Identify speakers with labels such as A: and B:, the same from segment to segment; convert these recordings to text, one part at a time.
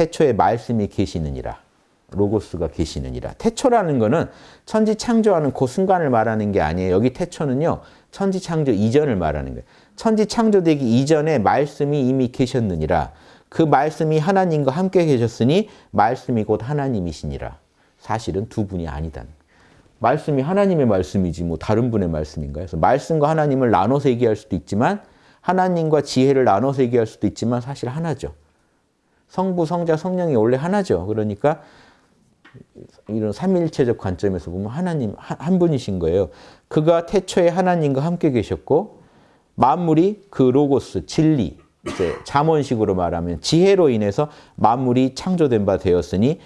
A: 태초에 말씀이 계시느니라. 로고스가 계시느니라. 태초라는 거는 천지 창조하는 그 순간을 말하는 게 아니에요. 여기 태초는요. 천지 창조 이전을 말하는 거예요. 천지 창조되기 이전에 말씀이 이미 계셨느니라. 그 말씀이 하나님과 함께 계셨으니 말씀이 곧 하나님이시니라. 사실은 두 분이 아니다. 말씀이 하나님의 말씀이지 뭐 다른 분의 말씀인가요? 그래서 말씀과 하나님을 나눠서 얘기할 수도 있지만 하나님과 지혜를 나눠서 얘기할 수도 있지만 사실 하나죠. 성부, 성자, 성령이 원래 하나죠. 그러니까 이런 삼일체적 관점에서 보면 하나님 한 분이신 거예요. 그가 태초에 하나님과 함께 계셨고 만물이 그 로고스, 진리, 이제 잠언식으로 말하면 지혜로 인해서 만물이 창조된 바 되었으니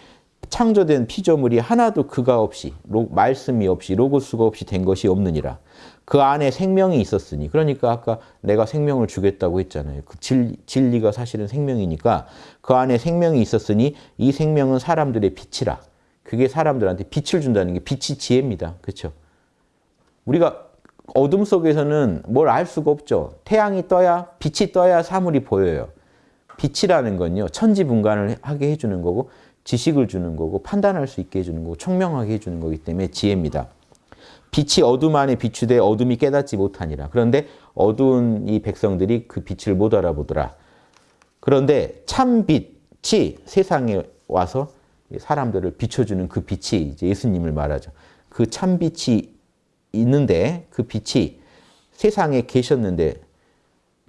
A: 창조된 피조물이 하나도 그가 없이 로, 말씀이 없이 로고스가 없이 된 것이 없느니라. 그 안에 생명이 있었으니 그러니까 아까 내가 생명을 주겠다고 했잖아요. 그 진리, 진리가 사실은 생명이니까 그 안에 생명이 있었으니 이 생명은 사람들의 빛이라. 그게 사람들한테 빛을 준다는 게 빛이 지혜입니다. 그렇죠? 우리가 어둠 속에서는 뭘 알 수가 없죠. 태양이 떠야 빛이 떠야 사물이 보여요. 빛이라는 건요. 천지분간을 하게 해주는 거고 지식을 주는 거고 판단할 수 있게 해주는 거고 총명하게 해주는 거기 때문에 지혜입니다. 빛이 어둠 안에 비추되 어둠이 깨닫지 못하니라. 그런데 어두운 이 백성들이 그 빛을 못 알아보더라. 그런데 참 빛이 세상에 와서 사람들을 비춰주는 그 빛이 이제 예수님을 말하죠. 그 참 빛이 있는데 그 빛이 세상에 계셨는데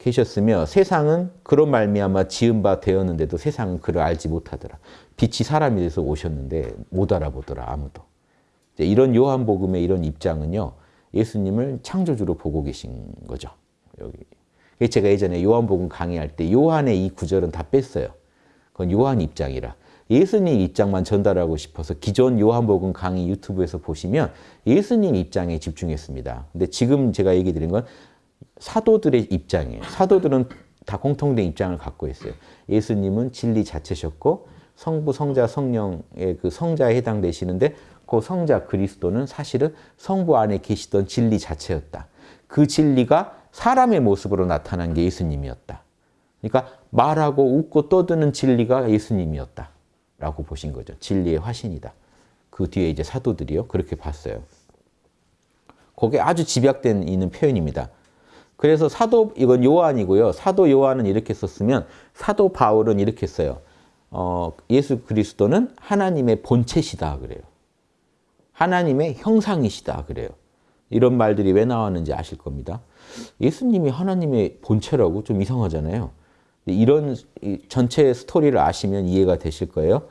A: 계셨으며 세상은 그런 말미암아 지은 바 되었는데도 세상은 그를 알지 못하더라. 빛이 사람이 돼서 오셨는데 못 알아보더라 아무도. 이런 요한복음의 이런 입장은요. 예수님을 창조주로 보고 계신 거죠. 여기. 제가 예전에 요한복음 강의할 때 요한의 이 구절은 다 뺐어요. 그건 요한 입장이라. 예수님 입장만 전달하고 싶어서 기존 요한복음 강의 유튜브에서 보시면 예수님 입장에 집중했습니다. 근데 지금 제가 얘기 드린 건 사도들의 입장이에요. 사도들은 다 공통된 입장을 갖고 있어요. 예수님은 진리 자체셨고 성부, 성자, 성령의 그 성자에 해당되시는데 그 성자 그리스도는 사실은 성부 안에 계시던 진리 자체였다. 그 진리가 사람의 모습으로 나타난 게 예수님이었다. 그러니까 말하고 웃고 떠드는 진리가 예수님이었다. 라고 보신 거죠. 진리의 화신이다. 그 뒤에 이제 사도들이요. 그렇게 봤어요. 거기에 아주 집약된 있는 표현입니다. 그래서 사도, 이건 요한이고요. 사도 요한은 이렇게 썼으면 사도 바울은 이렇게 써요. 어, 예수 그리스도는 하나님의 본체시다 그래요. 하나님의 형상이시다 그래요. 이런 말들이 왜 나왔는지 아실 겁니다. 예수님이 하나님의 본체라고 좀 이상하잖아요. 이런 전체 스토리를 아시면 이해가 되실 거예요.